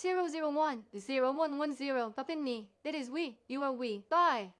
001, 0110, Papini, that is we, you are we, bye.